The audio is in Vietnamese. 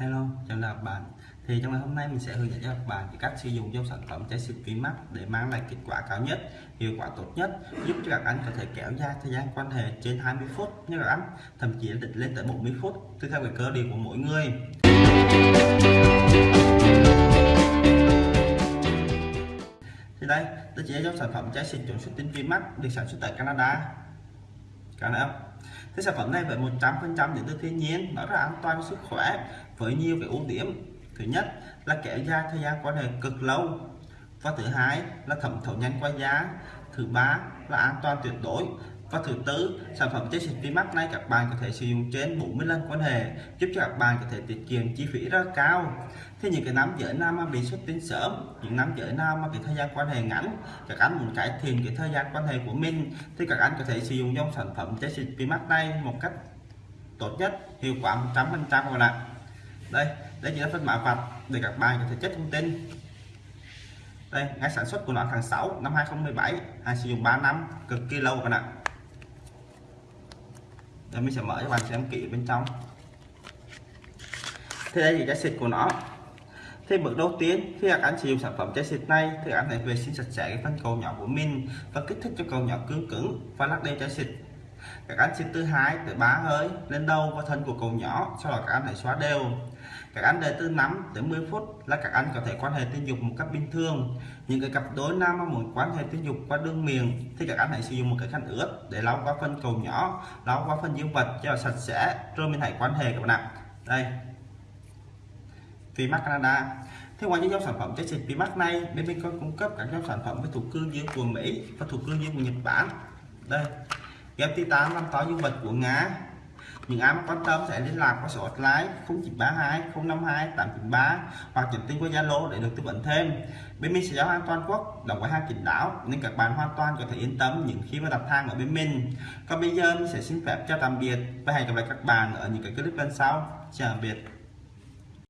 Hello, chào chào các bạn. Thì trong ngày hôm nay mình sẽ hướng dẫn cho các bạn cách sử dụng dòng sản phẩm trái kín mắt để mang lại kết quả cao nhất hiệu quả tốt nhất giúp cho các anh có thể kéo dài thời gian quan hệ trên 20 phút như các anh thậm chí là định lên tới 40 phút tùy theo cái cơ địa của mỗi người. Thì đây tôi chỉ dòng sản phẩm trái siêu chuẩn xuất tinh mắt được sản xuất tại Canada. Các anh không? Thế sản phẩm này với 100% đến từ thiên nhiên, nó rất là an toàn cho sức khỏe, với nhiều cái ưu điểm. Thứ nhất là kéo dài thời gian quan hệ cực lâu. Và thứ hai là thẩm thấu nhanh qua giá thứ ba là an toàn tuyệt đối và thứ tư sản phẩm chế xịt vi mắt này các bạn có thể sử dụng trên 40 lần quan hệ, giúp cho các bạn có thể tiết kiệm chi phí rất cao. Thế những cái nam giới nam mà bị xuất tinh sớm, những nam giới nào mà cái thời gian quan hệ ngắn, các anh muốn cải thiện cái thời gian quan hệ của mình, thì các anh có thể sử dụng dòng sản phẩm chế xịt vi mắt này một cách tốt nhất, hiệu quả 100 phần trăm các bạn đây đây chỉ là phân mã vạch để các bạn có thể check thông tin. Đây ngày sản xuất của nó tháng 6 năm 2017 hàng sử dụng 3 năm, cực kỳ lâu các bạn ạ đây mình sẽ mở cho bạn xem kỹ bên trong. Thì đây thì cái xịt của nó. Thì bước đầu tiên, khi các anh sử dụng sản phẩm chai xịt này, thì anh hãy vệ sinh sạch sẽ cái phần cầu nhỏ của mình và kích thích cho cầu nhỏ cứng cứng và lắc đều chai xịt các anh xin thứ hai từ ba hơi, lên đầu và thân của cầu nhỏ, sau đó các anh hãy xóa đều. Các anh đợi từ 5 tới 10 phút là các anh có thể quan hệ tình dục một cách bình thường. Những cái cặp đối nam mà muốn quan hệ tình dục qua đường miệng, thì các anh hãy sử dụng một cái khăn ướt để lau qua phân cầu nhỏ, lau qua phân dương vật cho sạch sẽ, rồi mình hãy quan hệ các bạn ạ. Đây. Vimax Canada. Thế ngoài những dòng sản phẩm trái xịt Vimax này, bên mình còn cung cấp các dòng sản phẩm với thủ cương dương của Mỹ và thủ cương dương của Nhật Bản. Đây ghép titan làm to dương vật của Nga. Những ai mà quan tâm sẽ liên lạc qua số hotline 0932 052 893 hoặc nhắn tin qua Zalo để được tư vấn thêm. Bên mình sẽ giao hàng toàn quốc đồng với hàng kín đáo nên các bạn hoàn toàn có thể yên tâm những khi mà đặt hàng ở bên mình. Còn bây giờ mình sẽ xin phép chào tạm biệt và hẹn gặp lại các bạn ở những cái clip lần sau. Chào tạm biệt.